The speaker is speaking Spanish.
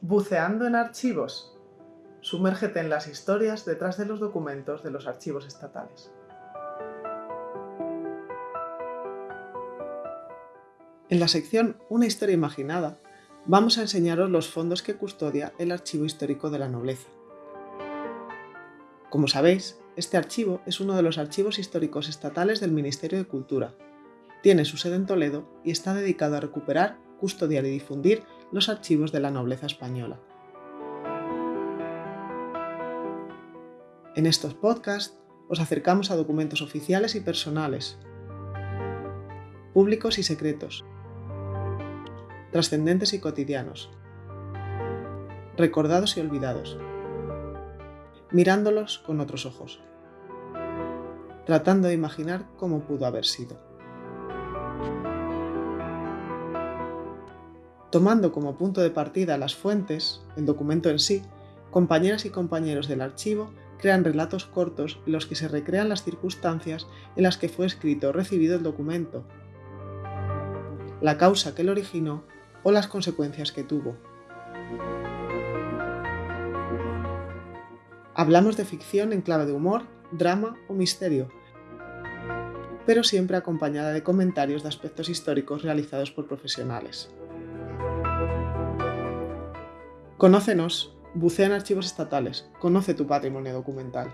Buceando en archivos. Sumérgete en las historias detrás de los documentos de los archivos estatales. En la sección Una historia imaginada, vamos a enseñaros los fondos que custodia el Archivo Histórico de la Nobleza. Como sabéis, este archivo es uno de los archivos históricos estatales del Ministerio de Cultura. Tiene su sede en Toledo y está dedicado a recuperar, custodiar y difundir los archivos de la nobleza española. En estos podcasts os acercamos a documentos oficiales y personales, públicos y secretos, trascendentes y cotidianos, recordados y olvidados, mirándolos con otros ojos, tratando de imaginar cómo pudo haber sido. Tomando como punto de partida las fuentes, el documento en sí, compañeras y compañeros del archivo crean relatos cortos en los que se recrean las circunstancias en las que fue escrito o recibido el documento, la causa que lo originó o las consecuencias que tuvo. Hablamos de ficción en clave de humor, drama o misterio, pero siempre acompañada de comentarios de aspectos históricos realizados por profesionales. Conócenos, bucea en archivos estatales, conoce tu patrimonio documental.